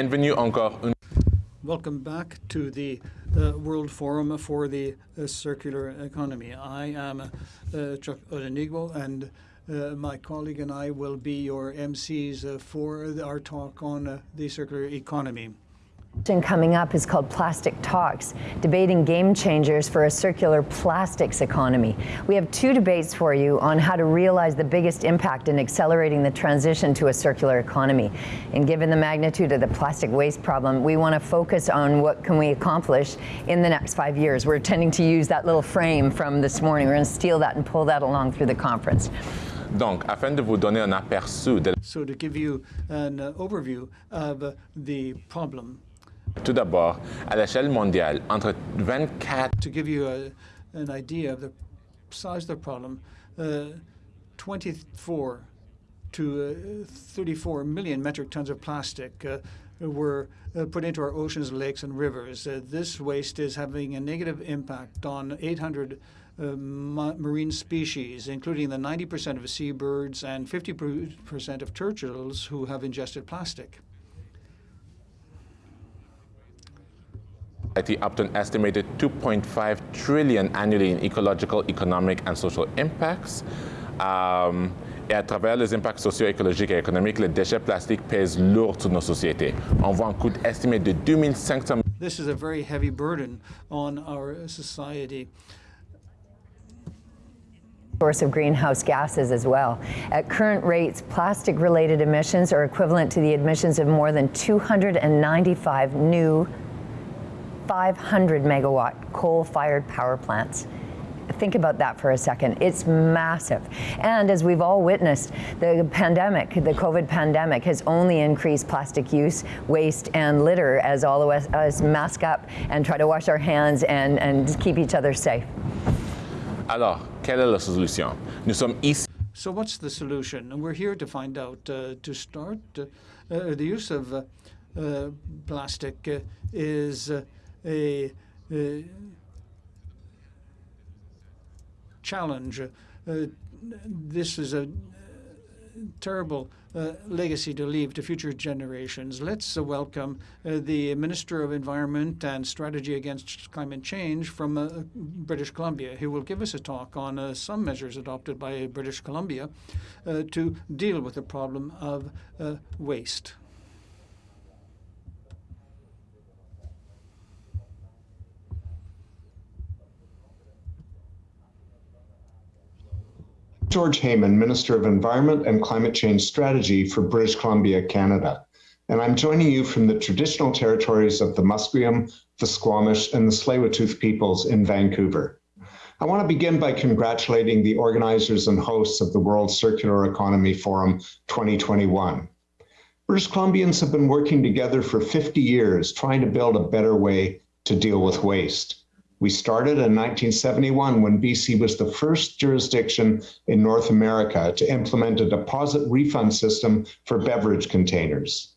Bienvenue encore une Welcome back to the uh, World Forum for the uh, Circular Economy. I am uh, Chuck Odenigbo, and uh, my colleague and I will be your MCs uh, for our talk on uh, the circular economy. Coming up is called Plastic Talks, debating game changers for a circular plastics economy. We have two debates for you on how to realize the biggest impact in accelerating the transition to a circular economy. And given the magnitude of the plastic waste problem, we want to focus on what can we accomplish in the next five years. We're tending to use that little frame from this morning. We're going to steal that and pull that along through the conference. Donc, afin de vous donner un aperçu de So to give you an uh, overview of uh, the problem, tout d'abord, à l'échelle mondiale, entre 24 to give you a, an idea of the size of the problem, uh, 24 to uh, 34 million metric tons of plastic uh, were uh, put into our oceans, lakes, and rivers. Uh, this waste is having a negative impact on 800 uh, ma marine species, including the 90% of seabirds and 50% of turtles who have ingested plastic. Up to an estimated 2.5 trillion annually in ecological, economic, and social impacts. Um, et à travers les impacts socio-écologiques et économiques, les déchets plastiques pèsent lourd sur nos sociétés. On voit un coût estimé de 2500 This is a very heavy burden on our society source of greenhouse gases as well. At current rates, plastic-related emissions are equivalent to the emissions of more than 295 new 500 megawatt coal-fired power plants. Think about that for a second. It's massive. And as we've all witnessed, the pandemic, the COVID pandemic, has only increased plastic use, waste, and litter as all of us, us mask up and try to wash our hands and, and keep each other safe. Alors, quelle est la solution? Nous sommes ici. So what's the solution? And we're here to find out. Uh, to start, uh, uh, the use of uh, uh, plastic uh, is a, a challenge. Uh, this is a terrible uh, legacy to leave to future generations. Let's uh, welcome uh, the Minister of Environment and Strategy Against Climate Change from uh, British Columbia, who will give us a talk on uh, some measures adopted by British Columbia uh, to deal with the problem of waste. George Heyman, Minister of Environment and Climate Change Strategy for British Columbia, Canada. And I'm joining you from the traditional territories of the Musqueam, the Squamish, and the Tsleil-Waututh peoples in Vancouver. I want to begin by congratulating the organizers and hosts of the World Circular Economy Forum 2021. British Columbians have been working together for 50 years trying to build a better way to deal with waste. We started in 1971 when BC was the first jurisdiction in North America to implement a deposit refund system for beverage containers.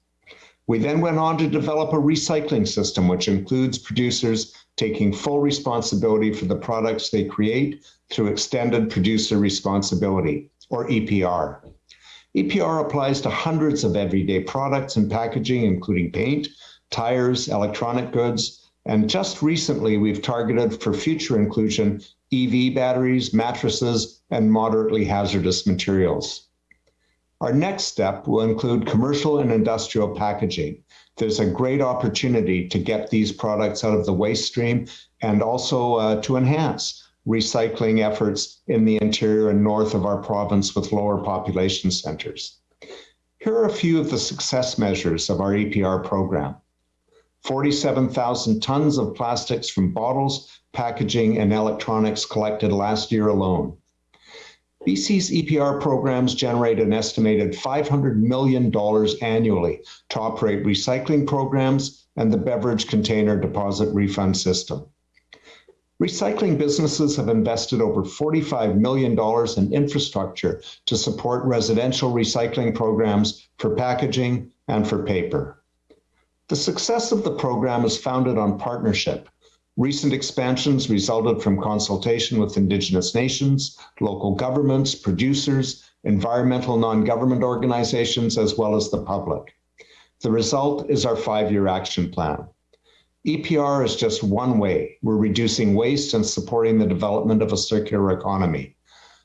We then went on to develop a recycling system, which includes producers taking full responsibility for the products they create through extended producer responsibility, or EPR. EPR applies to hundreds of everyday products and packaging, including paint, tires, electronic goods, and just recently, we've targeted for future inclusion EV batteries, mattresses, and moderately hazardous materials. Our next step will include commercial and industrial packaging. There's a great opportunity to get these products out of the waste stream and also uh, to enhance recycling efforts in the interior and north of our province with lower population centers. Here are a few of the success measures of our EPR program. 47,000 tons of plastics from bottles, packaging, and electronics collected last year alone. BC's EPR programs generate an estimated $500 million annually to operate recycling programs and the beverage container deposit refund system. Recycling businesses have invested over $45 million in infrastructure to support residential recycling programs for packaging and for paper. The success of the program is founded on partnership. Recent expansions resulted from consultation with Indigenous nations, local governments, producers, environmental non-government organizations, as well as the public. The result is our five-year action plan. EPR is just one way we're reducing waste and supporting the development of a circular economy.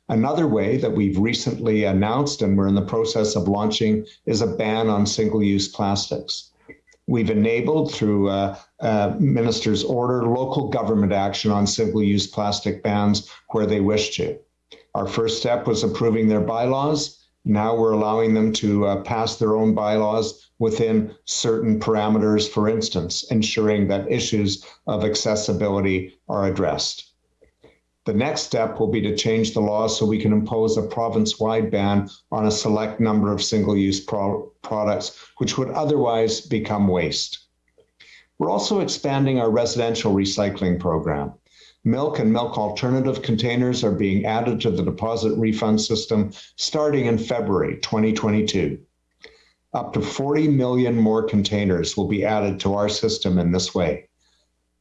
Another way that we've recently announced and we're in the process of launching is a ban on single-use plastics. We've enabled through uh, uh, minister's order local government action on single-use plastic bans where they wish to. Our first step was approving their bylaws. Now we're allowing them to uh, pass their own bylaws within certain parameters, for instance, ensuring that issues of accessibility are addressed. The next step will be to change the law so we can impose a province-wide ban on a select number of single-use pro products, which would otherwise become waste. We're also expanding our residential recycling program. Milk and milk alternative containers are being added to the deposit refund system starting in February 2022. Up to 40 million more containers will be added to our system in this way.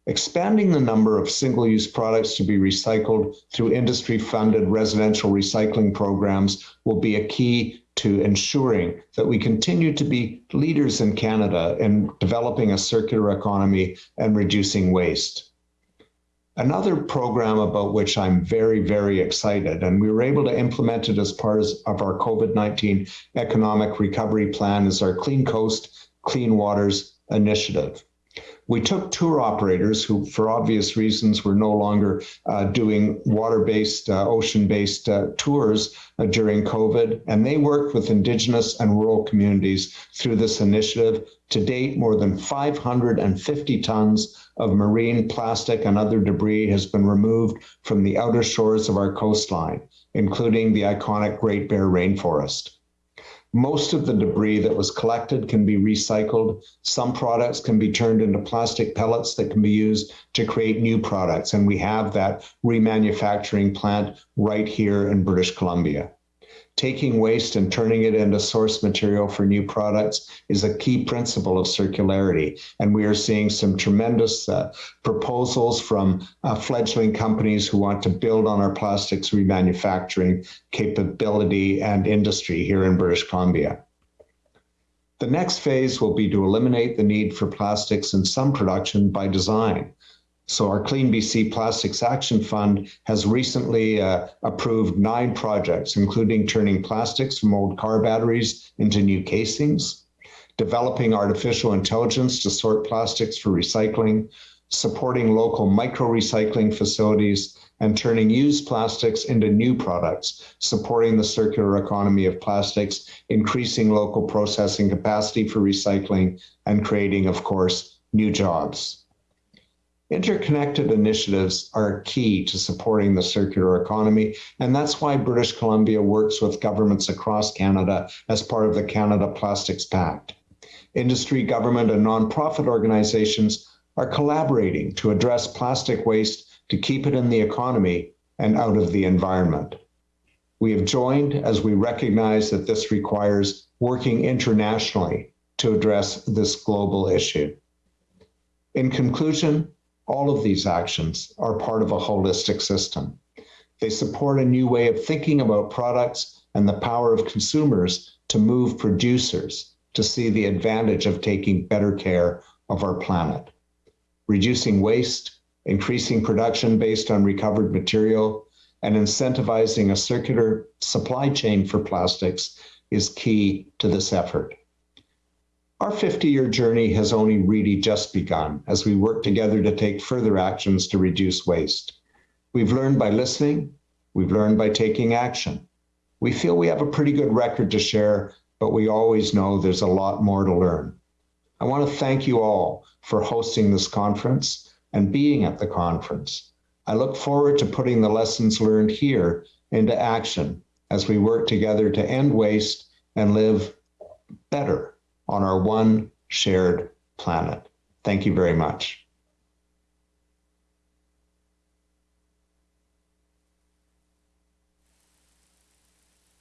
Expanding the number of single-use products to be recycled through industry-funded residential recycling programs will be a key to ensuring that we continue to be leaders in Canada in developing a circular economy and reducing waste. Another program about which I'm very, very excited, and we were able to implement it as part of our COVID-19 economic recovery plan is our Clean Coast, Clean Waters initiative. We took tour operators who, for obvious reasons, were no longer uh, doing water-based, uh, ocean-based uh, tours uh, during COVID, and they worked with Indigenous and rural communities through this initiative. To date, more than 550 tons of marine plastic and other debris has been removed from the outer shores of our coastline, including the iconic Great Bear Rainforest. Most of the debris that was collected can be recycled. Some products can be turned into plastic pellets that can be used to create new products. And we have that remanufacturing plant right here in British Columbia taking waste and turning it into source material for new products is a key principle of circularity. And we are seeing some tremendous uh, proposals from uh, fledgling companies who want to build on our plastics remanufacturing capability and industry here in British Columbia. The next phase will be to eliminate the need for plastics in some production by design. So our Clean BC Plastics Action Fund has recently uh, approved nine projects, including turning plastics from old car batteries into new casings, developing artificial intelligence to sort plastics for recycling, supporting local micro-recycling facilities, and turning used plastics into new products, supporting the circular economy of plastics, increasing local processing capacity for recycling, and creating, of course, new jobs. Interconnected initiatives are key to supporting the circular economy, and that's why British Columbia works with governments across Canada as part of the Canada Plastics Pact. Industry, government, and nonprofit organizations are collaborating to address plastic waste to keep it in the economy and out of the environment. We have joined as we recognize that this requires working internationally to address this global issue. In conclusion, all of these actions are part of a holistic system. They support a new way of thinking about products and the power of consumers to move producers to see the advantage of taking better care of our planet. Reducing waste, increasing production based on recovered material, and incentivizing a circular supply chain for plastics is key to this effort. Our 50-year journey has only really just begun as we work together to take further actions to reduce waste. We've learned by listening, we've learned by taking action. We feel we have a pretty good record to share, but we always know there's a lot more to learn. I want to thank you all for hosting this conference and being at the conference. I look forward to putting the lessons learned here into action as we work together to end waste and live better on our one shared planet. Thank you very much.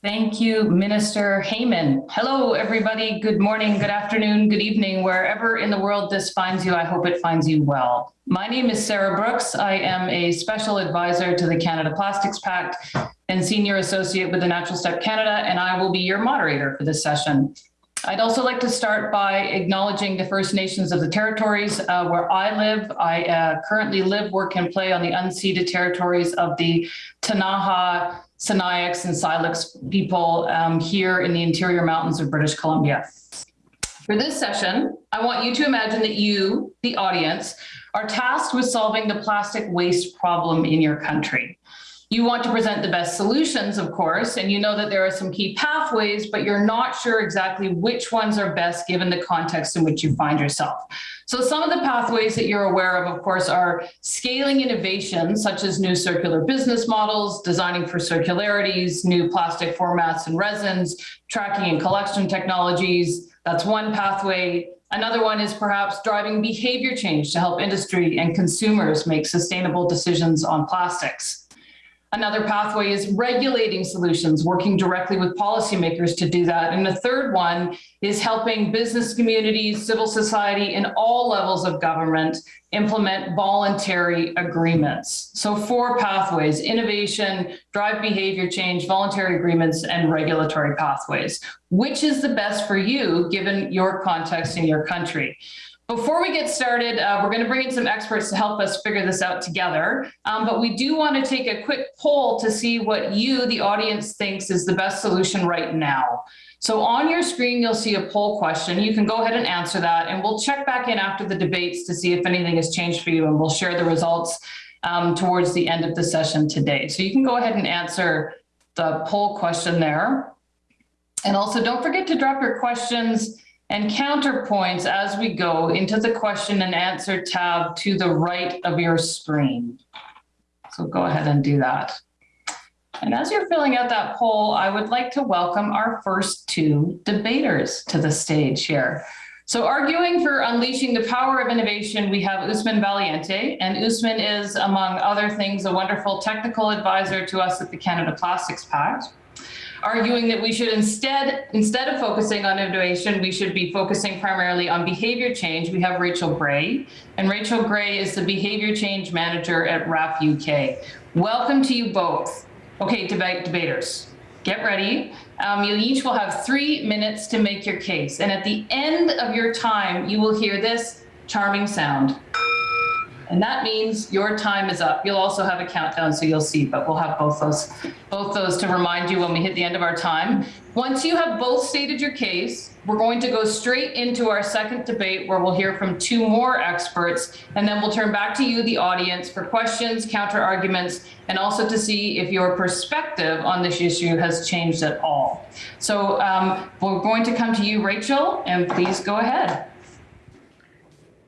Thank you, Minister Heyman. Hello, everybody. Good morning, good afternoon, good evening, wherever in the world this finds you. I hope it finds you well. My name is Sarah Brooks. I am a special advisor to the Canada Plastics Pact and senior associate with the Natural Step Canada, and I will be your moderator for this session. I'd also like to start by acknowledging the First Nations of the territories uh, where I live. I uh, currently live, work, and play on the unceded territories of the Ktunaxa, Sinixt, and Syilx people um, here in the interior mountains of British Columbia. For this session, I want you to imagine that you, the audience, are tasked with solving the plastic waste problem in your country. You want to present the best solutions, of course, and you know that there are some key pathways, but you're not sure exactly which ones are best given the context in which you find yourself. So some of the pathways that you're aware of, of course, are scaling innovation, such as new circular business models, designing for circularities, new plastic formats and resins, tracking and collection technologies. That's one pathway. Another one is perhaps driving behavior change to help industry and consumers make sustainable decisions on plastics. Another pathway is regulating solutions, working directly with policymakers to do that. And the third one is helping business communities, civil society, and all levels of government implement voluntary agreements. So four pathways, innovation, drive behavior change, voluntary agreements, and regulatory pathways. Which is the best for you, given your context in your country? Before we get started, uh, we're going to bring in some experts to help us figure this out together. Um, but we do want to take a quick poll to see what you, the audience, thinks is the best solution right now. So on your screen, you'll see a poll question. You can go ahead and answer that, and we'll check back in after the debates to see if anything has changed for you, and we'll share the results um, towards the end of the session today. So you can go ahead and answer the poll question there. And also don't forget to drop your questions and counterpoints as we go into the question and answer tab to the right of your screen. So go ahead and do that. And as you're filling out that poll, I would like to welcome our first two debaters to the stage here. So arguing for unleashing the power of innovation, we have Usman Valiante, and Usman is, among other things, a wonderful technical advisor to us at the Canada Plastics Pact arguing that we should instead, instead of focusing on innovation, we should be focusing primarily on behavior change. We have Rachel Gray, and Rachel Gray is the behavior change manager at WRAP UK. Welcome to you both. Okay, debate debaters, get ready. Um, you each will have three minutes to make your case. And at the end of your time, you will hear this charming sound. And that means your time is up. You'll also have a countdown, so you'll see, but we'll have both those, both those to remind you when we hit the end of our time. Once you have both stated your case, we're going to go straight into our second debate where we'll hear from two more experts, and then we'll turn back to you, the audience, for questions, counter arguments, and also to see if your perspective on this issue has changed at all. So um, we're going to come to you, Rachel, and please go ahead.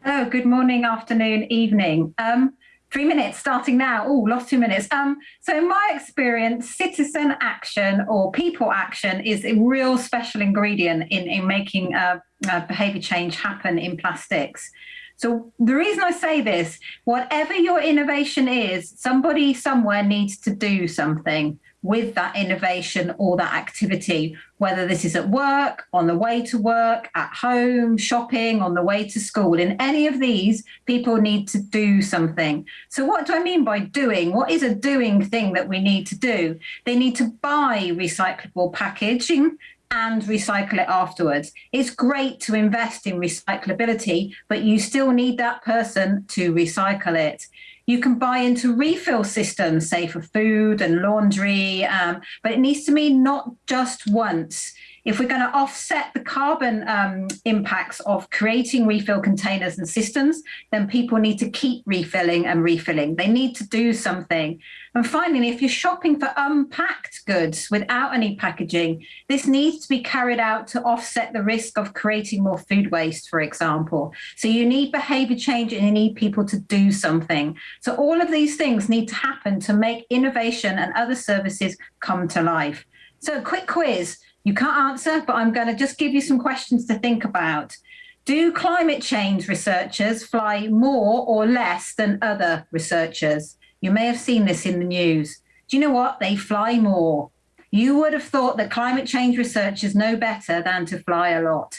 Hello, good morning, afternoon, evening. Um, three minutes starting now. Oh, lost two minutes. Um, so in my experience, citizen action or people action is a real special ingredient in, in making uh, uh, behavior change happen in plastics. So the reason I say this, whatever your innovation is, somebody somewhere needs to do something with that innovation or that activity, whether this is at work, on the way to work, at home, shopping, on the way to school. In any of these, people need to do something. So, what do I mean by doing? What is a doing thing that we need to do? They need to buy recyclable packaging and recycle it afterwards. It's great to invest in recyclability, but you still need that person to recycle it. You can buy into refill systems, say for food and laundry, um, but it needs to mean not just once. If we're going to offset the carbon um, impacts of creating refill containers and systems, then people need to keep refilling and refilling. They need to do something. And finally, if you're shopping for unpacked goods without any packaging, this needs to be carried out to offset the risk of creating more food waste, for example. So you need behavior change and you need people to do something. So all of these things need to happen to make innovation and other services come to life. So a quick quiz. You can't answer, but I'm going to just give you some questions to think about. Do climate change researchers fly more or less than other researchers? You may have seen this in the news. Do you know what? They fly more. You would have thought that climate change researchers know better than to fly a lot.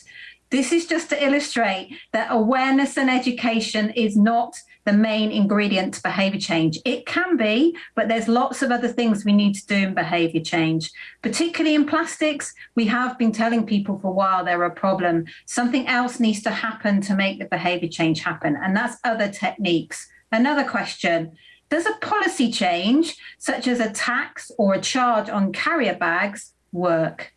This is just to illustrate that awareness and education is not the main ingredient to behavior change. It can be, but there's lots of other things we need to do in behavior change. Particularly in plastics, we have been telling people for a while they're a problem. Something else needs to happen to make the behavior change happen, and that's other techniques. Another question, does a policy change, such as a tax or a charge on carrier bags, work?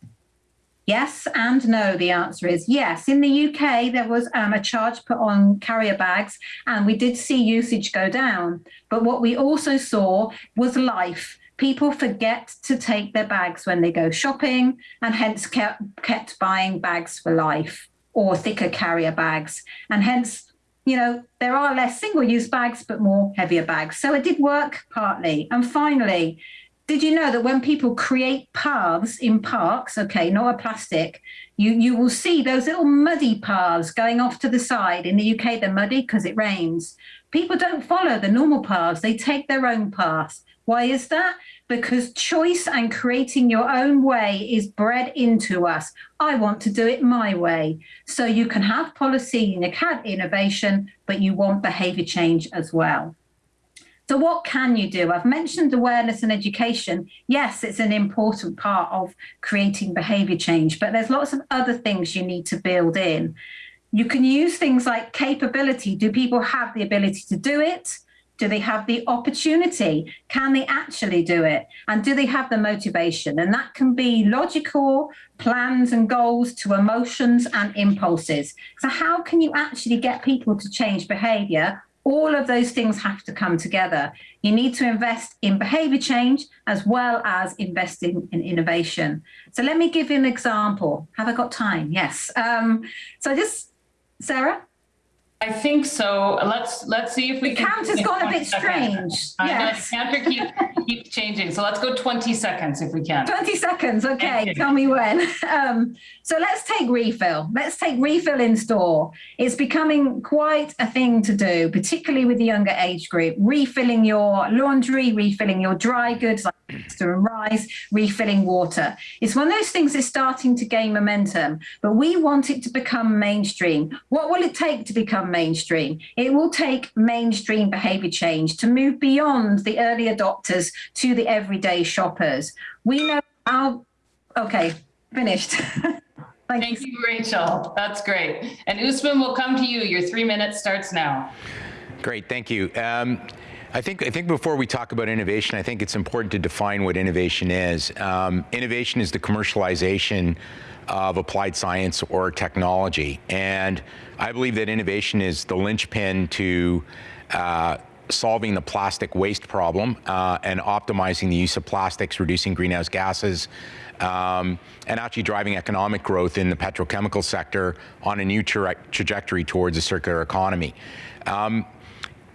Yes and no, the answer is yes. In the UK, there was um, a charge put on carrier bags, and we did see usage go down. But what we also saw was life. People forget to take their bags when they go shopping, and hence kept, kept buying bags for life or thicker carrier bags. And hence, you know, there are less single use bags, but more heavier bags. So it did work partly. And finally, did you know that when people create paths in parks, okay, not a plastic, you, you will see those little muddy paths going off to the side. In the UK, they're muddy because it rains. People don't follow the normal paths, they take their own paths. Why is that? Because choice and creating your own way is bred into us. I want to do it my way. So you can have policy and you can have innovation, but you want behavior change as well. So what can you do? I've mentioned awareness and education. Yes, it's an important part of creating behavior change, but there's lots of other things you need to build in. You can use things like capability. Do people have the ability to do it? Do they have the opportunity? Can they actually do it? And do they have the motivation? And that can be logical plans and goals to emotions and impulses. So how can you actually get people to change behavior all of those things have to come together. You need to invest in behavior change as well as investing in innovation. So let me give you an example. Have I got time? Yes. Um, so just, Sarah? I think so. Let's let's see if we the can. count has gone a bit strange. Yes. The counter keep, keeps changing. So let's go 20 seconds if we can. 20 seconds. Okay. Tell me when. Um, so let's take refill. Let's take refill in store. It's becoming quite a thing to do, particularly with the younger age group. Refilling your laundry, refilling your dry goods like and rice, refilling water. It's one of those things that's starting to gain momentum, but we want it to become mainstream. What will it take to become mainstream? It will take mainstream behavior change to move beyond the early adopters to the everyday shoppers. We know how, okay, finished. Thank, Thank you, Rachel. That's great. And Usman, we'll come to you. Your three minutes starts now. Great, thank you. Um, I think, I think before we talk about innovation, I think it's important to define what innovation is. Um, innovation is the commercialization of applied science or technology. And I believe that innovation is the linchpin to uh, solving the plastic waste problem uh, and optimizing the use of plastics, reducing greenhouse gases, um, and actually driving economic growth in the petrochemical sector on a new tra trajectory towards a circular economy. Um,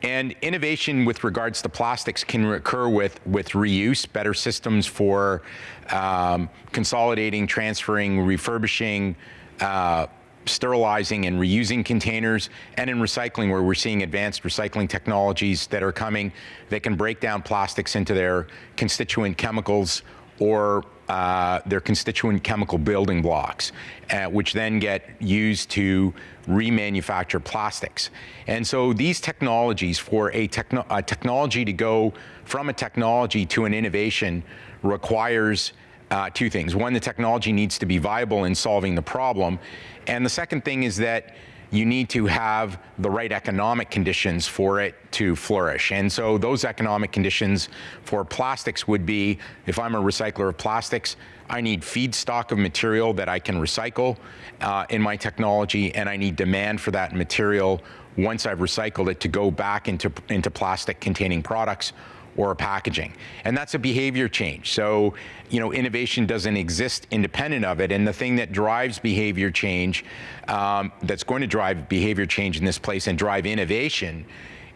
and innovation with regards to plastics can occur with, with reuse, better systems for um, consolidating, transferring, refurbishing, uh, sterilizing and reusing containers, and in recycling where we're seeing advanced recycling technologies that are coming that can break down plastics into their constituent chemicals or uh, their constituent chemical building blocks, uh, which then get used to remanufacture plastics. And so these technologies, for a, techno a technology to go from a technology to an innovation requires uh, two things. One, the technology needs to be viable in solving the problem. And the second thing is that you need to have the right economic conditions for it to flourish. And so those economic conditions for plastics would be, if I'm a recycler of plastics, I need feedstock of material that I can recycle uh, in my technology, and I need demand for that material once I've recycled it to go back into, into plastic containing products or packaging. And that's a behavior change. So, you know, innovation doesn't exist independent of it. And the thing that drives behavior change, um, that's going to drive behavior change in this place and drive innovation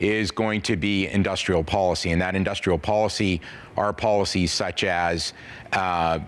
is going to be industrial policy. And that industrial policy are policies such as uh,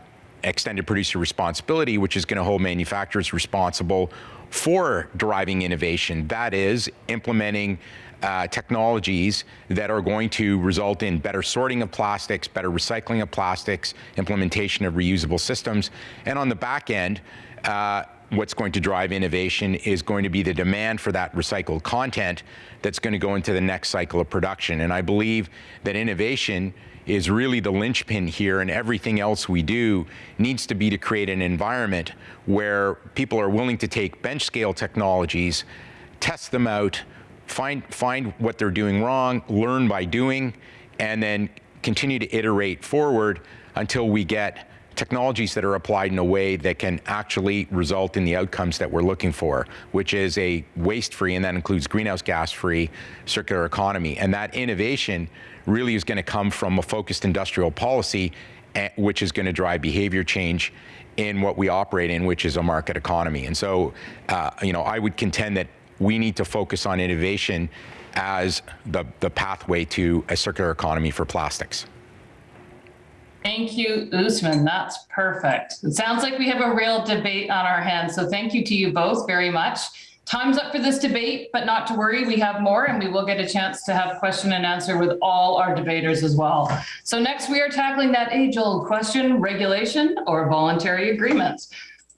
extended producer responsibility, which is going to hold manufacturers responsible for driving innovation. That is implementing uh, technologies that are going to result in better sorting of plastics, better recycling of plastics, implementation of reusable systems, and on the back end, uh, what's going to drive innovation is going to be the demand for that recycled content that's going to go into the next cycle of production. And I believe that innovation is really the linchpin here and everything else we do needs to be to create an environment where people are willing to take bench scale technologies, test them out, find, find what they're doing wrong, learn by doing, and then continue to iterate forward until we get technologies that are applied in a way that can actually result in the outcomes that we're looking for, which is a waste-free, and that includes greenhouse gas-free circular economy. And that innovation really is going to come from a focused industrial policy, eh, which is going to drive behavior change in what we operate in, which is a market economy. And so, uh, you know, I would contend that we need to focus on innovation as the, the pathway to a circular economy for plastics. Thank you, Usman. That's perfect. It sounds like we have a real debate on our hands. So thank you to you both very much. Time's up for this debate, but not to worry, we have more and we will get a chance to have question and answer with all our debaters as well. So next we are tackling that age old question, regulation or voluntary agreements.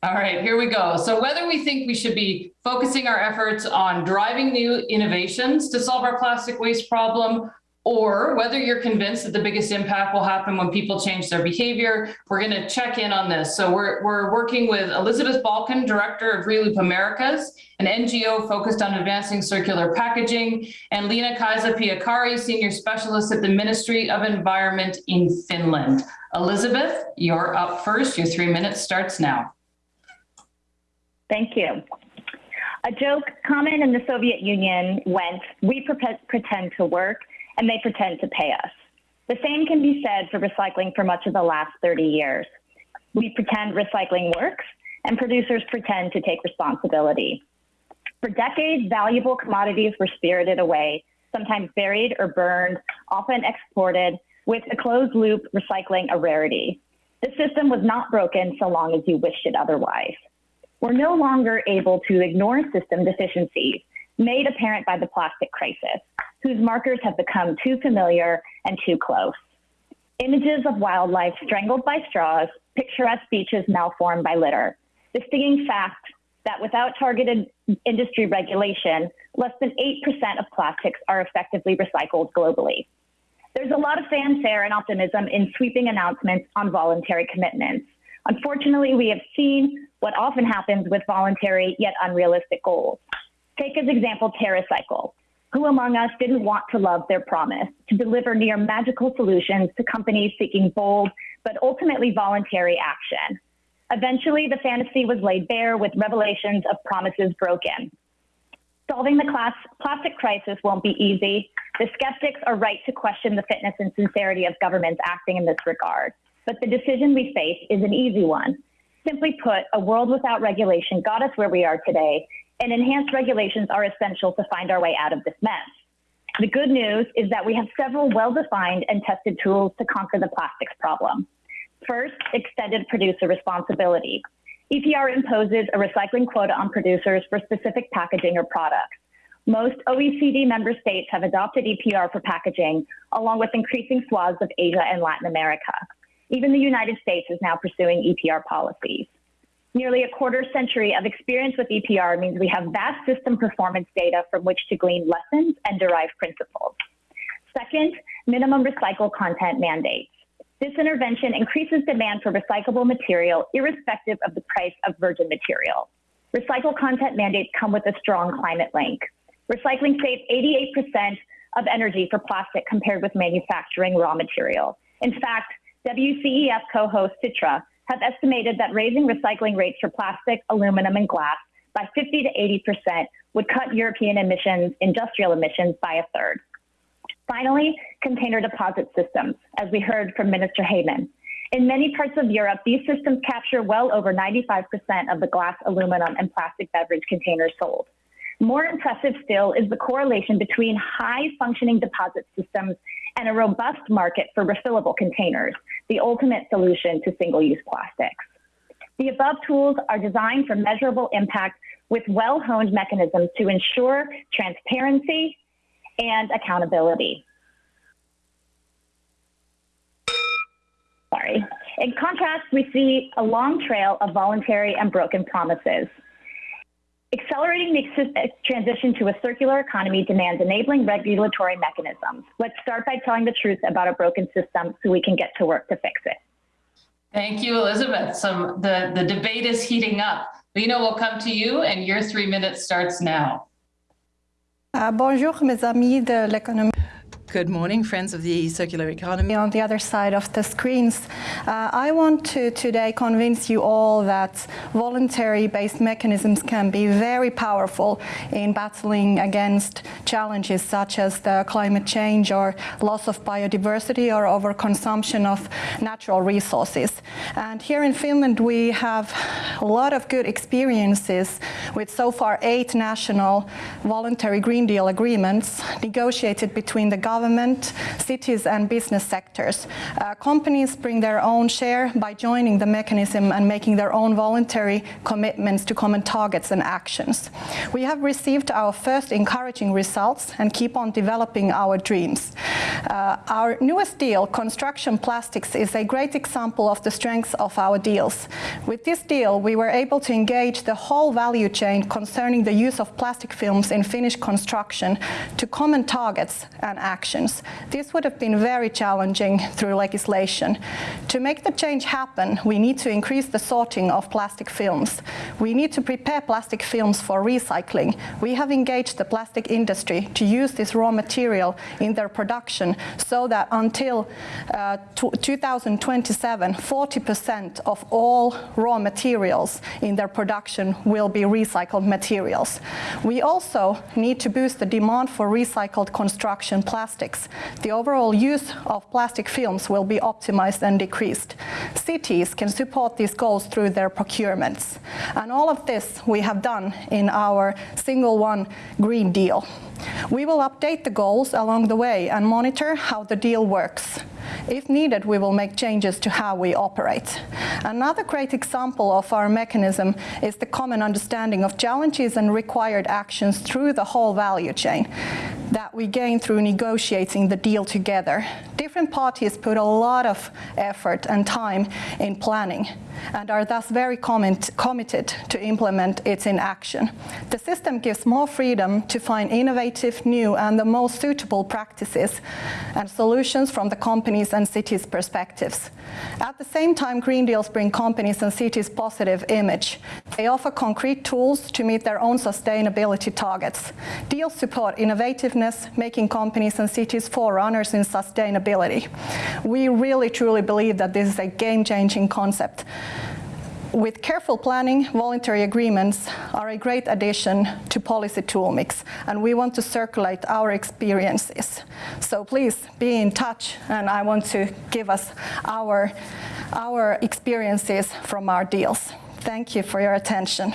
All right, here we go. So whether we think we should be focusing our efforts on driving new innovations to solve our plastic waste problem or whether you're convinced that the biggest impact will happen when people change their behavior. We're going to check in on this. So we're, we're working with Elizabeth Balkin, Director of Reloop Americas, an NGO focused on advancing circular packaging, and Lena Kaisa Piakari, Senior Specialist at the Ministry of Environment in Finland. Elizabeth, you're up first. Your three minutes starts now. Thank you. A joke common in the Soviet Union went, we pretend to work and they pretend to pay us. The same can be said for recycling for much of the last 30 years. We pretend recycling works, and producers pretend to take responsibility. For decades, valuable commodities were spirited away, sometimes buried or burned, often exported, with a closed loop recycling a rarity. The system was not broken so long as you wished it otherwise. We're no longer able to ignore system deficiencies made apparent by the plastic crisis whose markers have become too familiar and too close. Images of wildlife strangled by straws, picturesque beaches malformed by litter. The stinging fact that without targeted industry regulation, less than 8% of plastics are effectively recycled globally. There's a lot of fanfare and optimism in sweeping announcements on voluntary commitments. Unfortunately, we have seen what often happens with voluntary yet unrealistic goals. Take as example TerraCycle, who among us didn't want to love their promise to deliver near magical solutions to companies seeking bold but ultimately voluntary action? Eventually, the fantasy was laid bare with revelations of promises broken. Solving the class, plastic crisis won't be easy. The skeptics are right to question the fitness and sincerity of governments acting in this regard. But the decision we face is an easy one. Simply put, a world without regulation got us where we are today, and enhanced regulations are essential to find our way out of this mess. The good news is that we have several well-defined and tested tools to conquer the plastics problem. First, extended producer responsibility. EPR imposes a recycling quota on producers for specific packaging or products. Most OECD member states have adopted EPR for packaging, along with increasing swaths of Asia and Latin America. Even the United States is now pursuing EPR policies. Nearly a quarter century of experience with EPR means we have vast system performance data from which to glean lessons and derive principles. Second, minimum recycled content mandates. This intervention increases demand for recyclable material irrespective of the price of virgin material. Recycled content mandates come with a strong climate link. Recycling saves 88% of energy for plastic compared with manufacturing raw material. In fact, WCEF co-host Sitra have estimated that raising recycling rates for plastic, aluminum, and glass by 50 to 80% would cut European emissions, industrial emissions, by a third. Finally, container deposit systems, as we heard from Minister Heyman. In many parts of Europe, these systems capture well over 95% of the glass, aluminum, and plastic beverage containers sold. More impressive still is the correlation between high functioning deposit systems and a robust market for refillable containers, the ultimate solution to single use plastics. The above tools are designed for measurable impact with well honed mechanisms to ensure transparency and accountability. Sorry. In contrast, we see a long trail of voluntary and broken promises. Accelerating the transition to a circular economy demands enabling regulatory mechanisms. Let's start by telling the truth about a broken system so we can get to work to fix it. Thank you, Elizabeth. Some the, the debate is heating up. Lena will come to you and your three minutes starts now. Uh, bonjour, mes amis de l'économie. Good morning, friends of the circular economy. On the other side of the screens, uh, I want to today convince you all that voluntary-based mechanisms can be very powerful in battling against challenges such as the climate change or loss of biodiversity or overconsumption of natural resources. And here in Finland, we have a lot of good experiences with so far eight national voluntary Green Deal agreements negotiated between the government government, cities and business sectors. Uh, companies bring their own share by joining the mechanism and making their own voluntary commitments to common targets and actions. We have received our first encouraging results and keep on developing our dreams. Uh, our newest deal, Construction Plastics, is a great example of the strengths of our deals. With this deal, we were able to engage the whole value chain concerning the use of plastic films in Finnish construction to common targets and actions This would have been very challenging through legislation. To make the change happen, we need to increase the sorting of plastic films. We need to prepare plastic films for recycling. We have engaged the plastic industry to use this raw material in their production so that until uh, 2027, 40% of all raw materials in their production will be recycled materials. We also need to boost the demand for recycled construction plastics plastics, the overall use of plastic films will be optimized and decreased. Cities can support these goals through their procurements. And all of this we have done in our single one Green Deal. We will update the goals along the way and monitor how the deal works. If needed, we will make changes to how we operate. Another great example of our mechanism is the common understanding of challenges and required actions through the whole value chain that we gain through negotiating the deal together. Different parties put a lot of effort and time in planning and are thus very committed to implement it in action. The system gives more freedom to find innovative, new and the most suitable practices and solutions from the companies and cities' perspectives. At the same time, Green Deals bring companies and cities positive image. They offer concrete tools to meet their own sustainability targets. Deals support innovativeness, making companies and cities forerunners in sustainability. We really truly believe that this is a game-changing concept with careful planning, voluntary agreements are a great addition to policy tool mix, and we want to circulate our experiences. So please be in touch, and I want to give us our, our experiences from our deals. Thank you for your attention.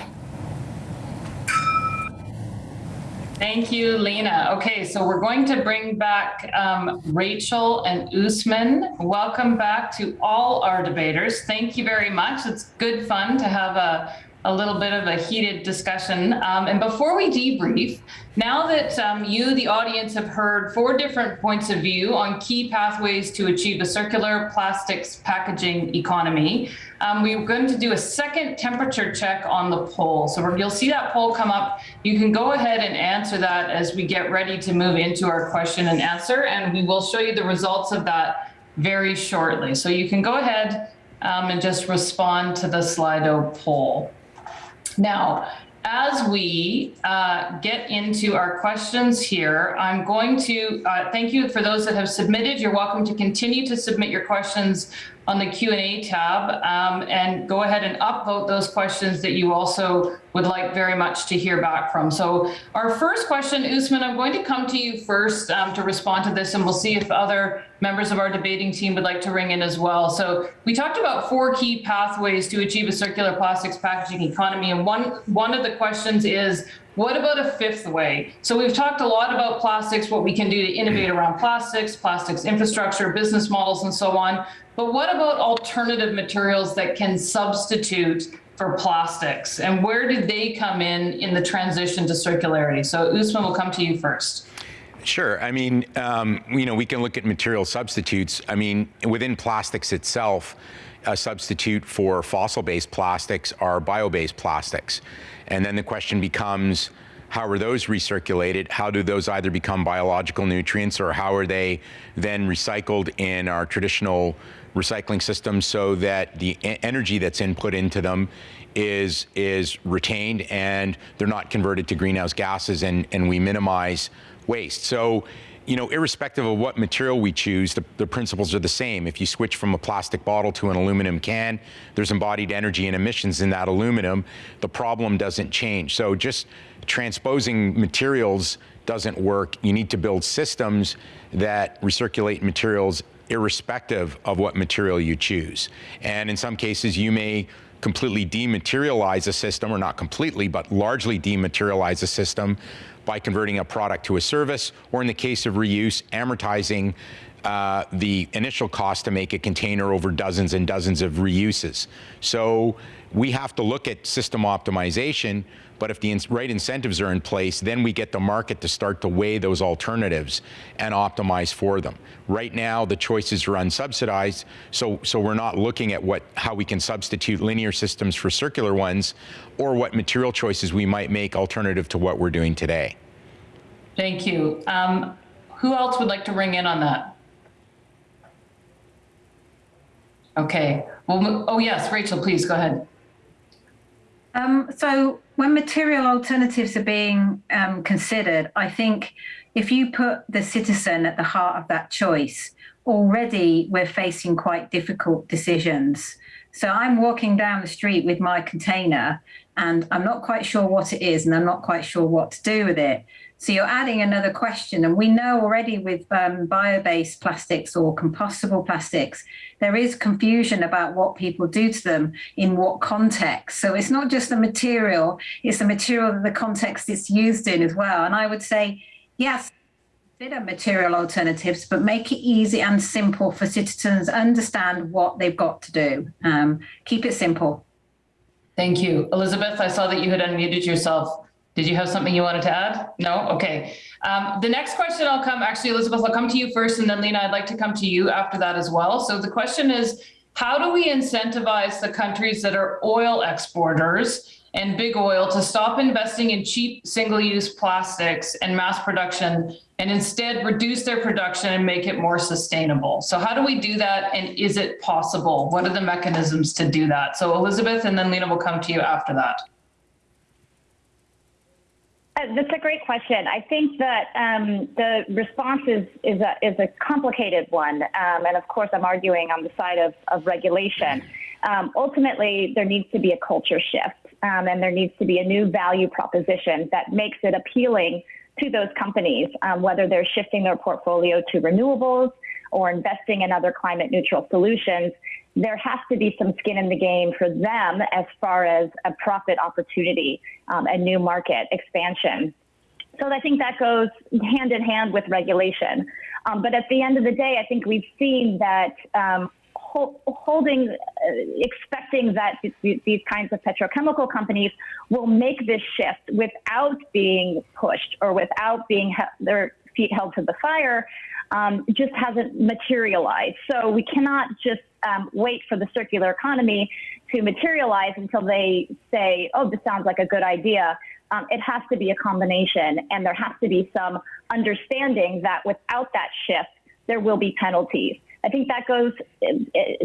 Thank you, Lena. Okay, so we're going to bring back um, Rachel and Usman. Welcome back to all our debaters. Thank you very much. It's good fun to have a a little bit of a heated discussion. Um, and before we debrief, now that um, you, the audience, have heard four different points of view on key pathways to achieve a circular plastics packaging economy, um, we're going to do a second temperature check on the poll. So you'll see that poll come up. You can go ahead and answer that as we get ready to move into our question and answer, and we will show you the results of that very shortly. So you can go ahead um, and just respond to the Slido poll. Now, as we uh, get into our questions here, I'm going to uh, thank you for those that have submitted. You're welcome to continue to submit your questions on the Q&A tab um, and go ahead and upvote those questions that you also would like very much to hear back from. So our first question, Usman, I'm going to come to you first um, to respond to this and we'll see if other members of our debating team would like to ring in as well. So we talked about four key pathways to achieve a circular plastics packaging economy and one, one of the questions is what about a fifth way? So we've talked a lot about plastics, what we can do to innovate around plastics, plastics infrastructure, business models, and so on. But what about alternative materials that can substitute for plastics? And where did they come in in the transition to circularity? So Usman will come to you first. Sure. I mean, um, you know, we can look at material substitutes. I mean, within plastics itself, a substitute for fossil-based plastics are bio-based plastics. And then the question becomes, how are those recirculated? How do those either become biological nutrients or how are they then recycled in our traditional recycling system so that the energy that's input into them is is retained and they're not converted to greenhouse gases and, and we minimize waste. So you know, irrespective of what material we choose, the, the, principles are the same. If you switch from a plastic bottle to an aluminum can, there's embodied energy and emissions in that aluminum. The problem doesn't change. So just transposing materials doesn't work. You need to build systems that recirculate materials irrespective of what material you choose. And in some cases, you may completely dematerialize a system, or not completely, but largely dematerialize a system by converting a product to a service, or in the case of reuse, amortizing uh, the initial cost to make a container over dozens and dozens of reuses. So we have to look at system optimization, but if the right incentives are in place, then we get the market to start to weigh those alternatives and optimize for them. Right now, the choices are unsubsidized, so, so we're not looking at what, how we can substitute linear systems for circular ones or what material choices we might make alternative to what we're doing today. Thank you. Um, who else would like to ring in on that? Okay. Well, oh yes, Rachel, please go ahead. Um, so when material alternatives are being um, considered, I think if you put the citizen at the heart of that choice, already we're facing quite difficult decisions. So I'm walking down the street with my container and I'm not quite sure what it is and I'm not quite sure what to do with it. So you're adding another question. And we know already with um, bio-based plastics or compostable plastics, there is confusion about what people do to them in what context. So it's not just the material, it's the material that the context it's used in as well. And I would say, yes, consider material alternatives, but make it easy and simple for citizens understand what they've got to do. Um, keep it simple. Thank you. Elizabeth, I saw that you had unmuted yourself. Did you have something you wanted to add? No? Okay. Um, the next question I'll come, actually, Elizabeth, I'll come to you first, and then Lena, I'd like to come to you after that as well. So the question is, how do we incentivize the countries that are oil exporters and big oil to stop investing in cheap single-use plastics and mass production and instead reduce their production and make it more sustainable. So how do we do that and is it possible? What are the mechanisms to do that? So Elizabeth and then Lena will come to you after that. Uh, that's a great question. I think that um, the response is, is, a, is a complicated one. Um, and of course, I'm arguing on the side of, of regulation. Um, ultimately, there needs to be a culture shift um, and there needs to be a new value proposition that makes it appealing to those companies, um, whether they're shifting their portfolio to renewables or investing in other climate neutral solutions there has to be some skin in the game for them as far as a profit opportunity, um, a new market expansion. So I think that goes hand in hand with regulation. Um, but at the end of the day, I think we've seen that um, holding, uh, expecting that these kinds of petrochemical companies will make this shift without being pushed or without being their feet held to the fire um, just hasn't materialized. So we cannot just um, wait for the circular economy to materialize until they say, oh, this sounds like a good idea. Um, it has to be a combination, and there has to be some understanding that without that shift, there will be penalties. I think that goes uh,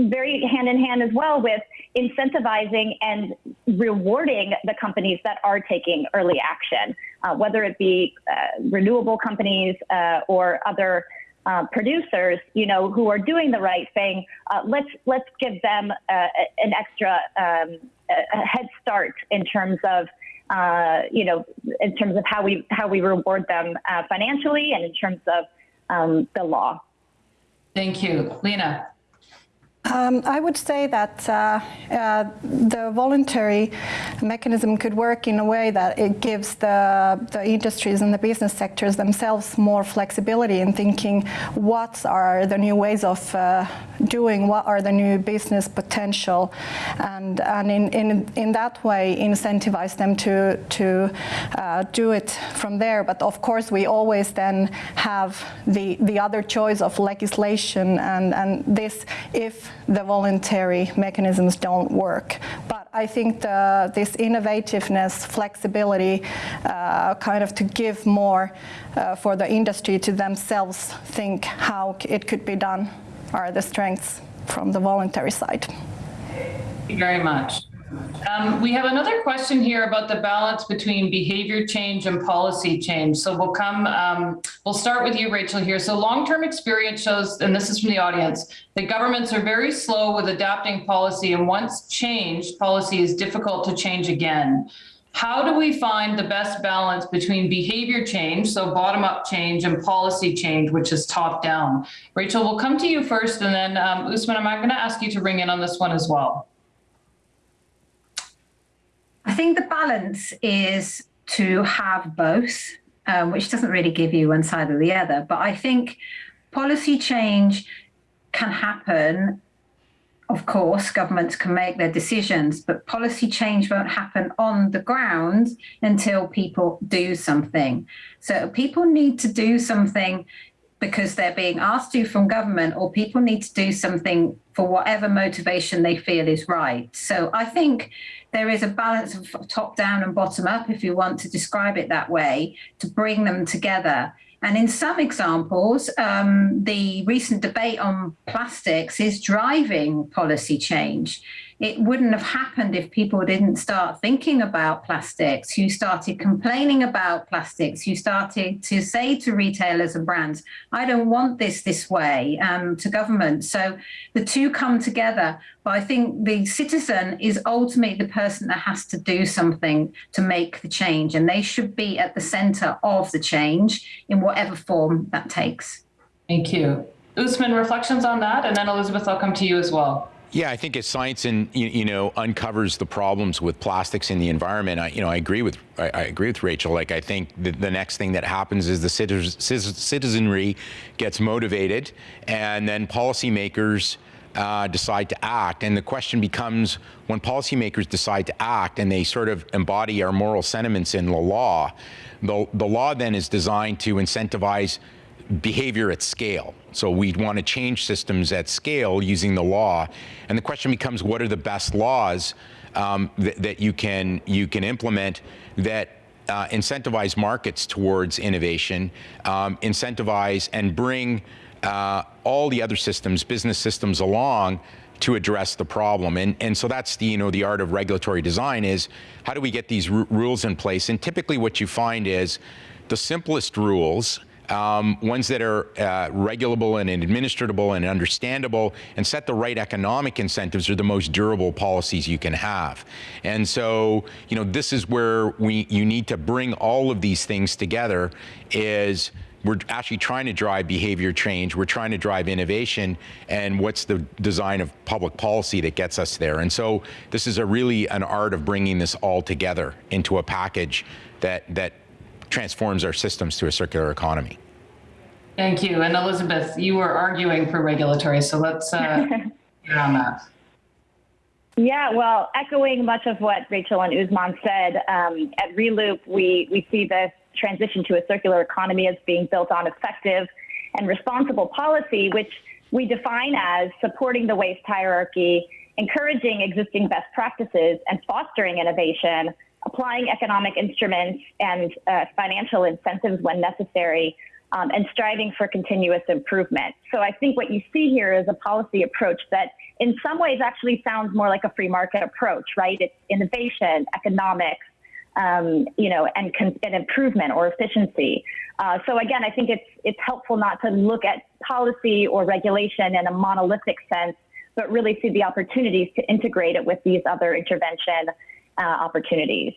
very hand in hand as well with incentivizing and rewarding the companies that are taking early action, uh, whether it be uh, renewable companies uh, or other uh, producers, you know, who are doing the right thing, uh, let's let's give them an extra um, head start in terms of, you know, in terms of how we how we reward them financially and in terms of um, the law. Thank you, Lena. Um, I would say that uh, uh, the voluntary mechanism could work in a way that it gives the, the industries and the business sectors themselves more flexibility in thinking what are the new ways of uh, doing, what are the new business potential, and, and in, in, in that way incentivize them to, to uh, do it from there. But of course, we always then have the, the other choice of legislation and, and this if the voluntary mechanisms don't work. But I think the, this innovativeness, flexibility, uh, kind of to give more uh, for the industry to themselves think how it could be done are the strengths from the voluntary side. Thank you very much. Um, we have another question here about the balance between behavior change and policy change. So we'll come, um, we'll start with you, Rachel, here. So long-term experience shows, and this is from the audience, that governments are very slow with adapting policy and once changed, policy is difficult to change again. How do we find the best balance between behavior change, so bottom-up change, and policy change, which is top-down? Rachel, we'll come to you first, and then um, Usman, I'm not going to ask you to ring in on this one as well. I think the balance is to have both, um, which doesn't really give you one side or the other. But I think policy change can happen. Of course, governments can make their decisions, but policy change won't happen on the ground until people do something. So people need to do something because they're being asked to from government or people need to do something for whatever motivation they feel is right. So I think there is a balance of top down and bottom up, if you want to describe it that way, to bring them together. And in some examples, um, the recent debate on plastics is driving policy change it wouldn't have happened if people didn't start thinking about plastics, who started complaining about plastics, who started to say to retailers and brands, I don't want this this way, um, to government. So the two come together. But I think the citizen is ultimately the person that has to do something to make the change, and they should be at the center of the change in whatever form that takes. Thank you. Usman, reflections on that? And then Elizabeth, I'll come to you as well. Yeah, I think as science and you, you, know uncovers the problems with plastics in the environment, I, you know I agree with I, I agree with Rachel. Like I think the, the, next thing that happens is the citizenry gets motivated, and then policymakers uh, decide to act. And the question becomes, when policymakers decide to act and they sort of embody our moral sentiments in the law, the the law then is designed to incentivize behavior at scale. So we want to change systems at scale using the law. And the question becomes, what are the best laws um, that, that you can you can implement that uh, incentivize markets towards innovation, um, incentivize and bring uh, all the other systems, business systems along to address the problem. And, and so that's the, you know, the art of regulatory design is how do we get these rules in place? And typically what you find is the simplest rules um, ones that are uh, regulable and administrable and understandable and set the right economic incentives are the most durable policies you can have. And so, you know, this is where we you need to bring all of these things together is we're actually trying to drive behavior change. We're trying to drive innovation. And what's the design of public policy that gets us there? And so this is a really an art of bringing this all together into a package that, that transforms our systems to a circular economy. Thank you. And Elizabeth, you were arguing for regulatory, so let's uh, get on that. Yeah, well, echoing much of what Rachel and Usman said, um, at Reloop, we, we see this transition to a circular economy as being built on effective and responsible policy, which we define as supporting the waste hierarchy, encouraging existing best practices, and fostering innovation applying economic instruments and uh, financial incentives when necessary, um, and striving for continuous improvement. So I think what you see here is a policy approach that in some ways actually sounds more like a free market approach, right? It's innovation, economics, um, you know, and, and, improvement or efficiency. Uh, so again, I think it's it's helpful not to look at policy or regulation in a monolithic sense, but really see the opportunities to integrate it with these other intervention uh, opportunities.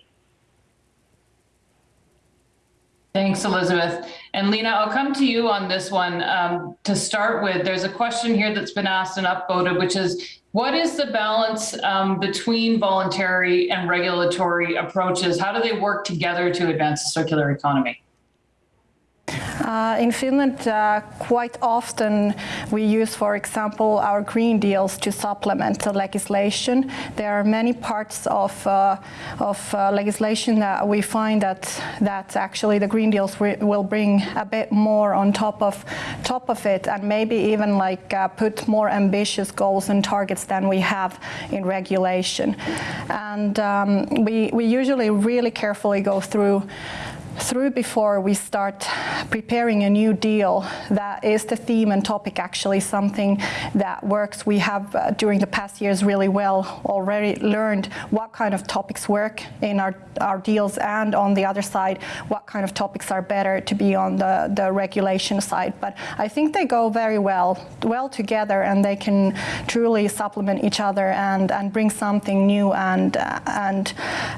Thanks, Elizabeth. And Lena, I'll come to you on this one. Um, to start with, there's a question here that's been asked and upvoted, which is, what is the balance um, between voluntary and regulatory approaches? How do they work together to advance the circular economy? Uh, in Finland, uh, quite often we use, for example, our green deals to supplement the legislation. There are many parts of, uh, of uh, legislation that we find that that actually the green deals will bring a bit more on top of top of it, and maybe even like uh, put more ambitious goals and targets than we have in regulation. And um, we we usually really carefully go through through before we start preparing a new deal that is the theme and topic actually something that works. We have uh, during the past years really well already learned what kind of topics work in our, our deals and on the other side what kind of topics are better to be on the, the regulation side. But I think they go very well well together and they can truly supplement each other and, and bring something new and, uh, and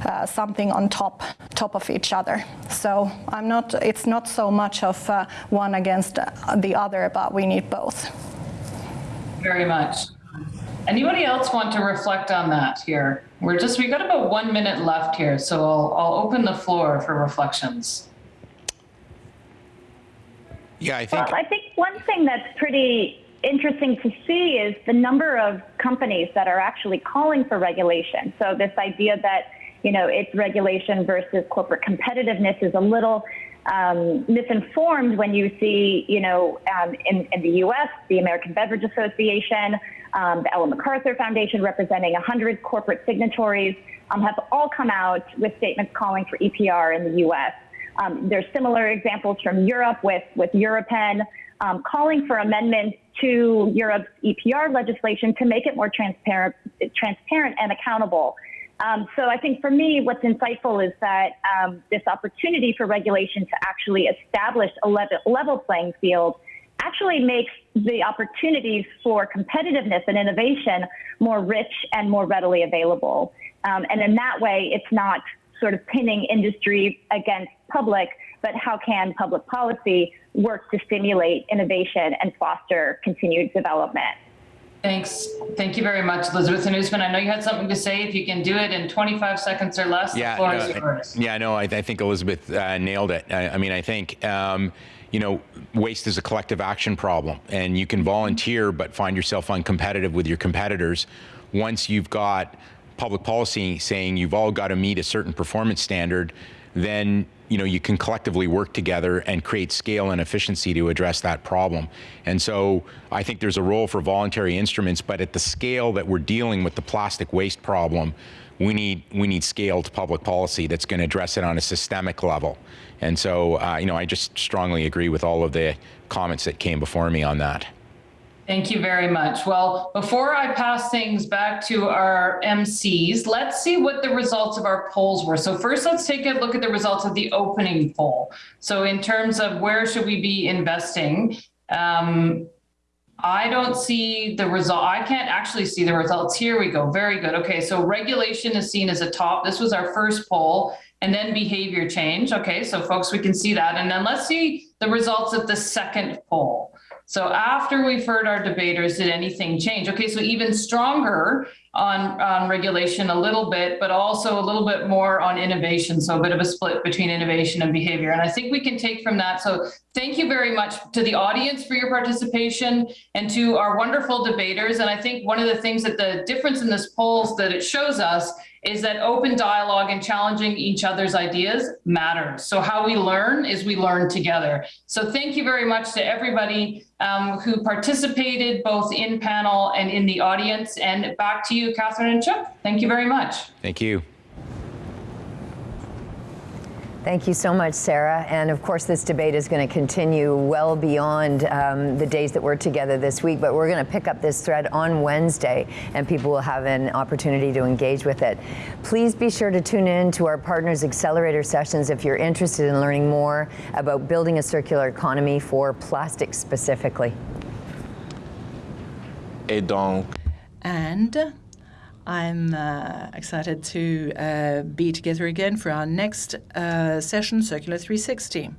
uh, something on top top of each other. So I'm not, it's not so much of uh, one against uh, the other, but we need both. Very much. Anybody else want to reflect on that here? We're just, we got about one minute left here, so I'll, I'll open the floor for reflections. Yeah, I think. Well, I think one thing that's pretty interesting to see is the number of companies that are actually calling for regulation. So this idea that you know, its regulation versus corporate competitiveness is a little um, misinformed when you see, you know, um, in, in, the U.S., the American Beverage Association, um, the Ellen MacArthur Foundation, representing 100 corporate signatories, um, have all come out with statements calling for EPR in the U.S. Um, there's similar examples from Europe with with Europen um, calling for amendments to Europe's EPR legislation to make it more transparent, transparent and accountable. Um, so I think for me, what's insightful is that um, this opportunity for regulation to actually establish a level, level playing field actually makes the opportunities for competitiveness and innovation more rich and more readily available. Um, and in that way, it's not sort of pinning industry against public, but how can public policy work to stimulate innovation and foster continued development? Thanks. Thank you very much, Elizabeth and Usman. I know you had something to say. If you can do it in 25 seconds or less, yeah, the floor no, is yours. Yeah, no, I, I think Elizabeth uh, nailed it. I, I, mean, I think, um, you know, waste is a collective action problem, and you can volunteer but find yourself uncompetitive with your competitors once you've got public policy saying you've all got to meet a certain performance standard, then you know, you can collectively work together and create scale and efficiency to address that problem. And so I think there's a role for voluntary instruments, but at the scale that we're dealing with the plastic waste problem, we need we need scaled public policy that's going to address it on a systemic level. And so, uh, you know, I just strongly agree with all of the comments that came before me on that. Thank you very much. Well, before I pass things back to our MCs, let's see what the results of our polls were. So first, let's take a look at the results of the opening poll. So in terms of where should we be investing, um, I don't see the result. I can't actually see the results. Here we go. Very good. Okay, so regulation is seen as a top. This was our first poll and then behavior change. Okay, so folks, we can see that. And then let's see the results of the second poll. So after we've heard our debaters, did anything change? Okay, so even stronger on, on regulation a little bit, but also a little bit more on innovation. So a bit of a split between innovation and behavior. And I think we can take from that. So thank you very much to the audience for your participation and to our wonderful debaters. And I think one of the things that the difference in this polls that it shows us is that open dialogue and challenging each other's ideas matters. So how we learn is we learn together. So thank you very much to everybody um, who participated both in panel and in the audience. And back to you, Catherine and Chuck. Thank you very much. Thank you. Thank you so much, Sarah. And of course, this debate is going to continue well beyond um, the days that we're together this week, but we're going to pick up this thread on Wednesday and people will have an opportunity to engage with it. Please be sure to tune in to our Partners Accelerator sessions if you're interested in learning more about building a circular economy for plastic specifically. Et donc. And I'm uh, excited to uh, be together again for our next uh, session, Circular 360.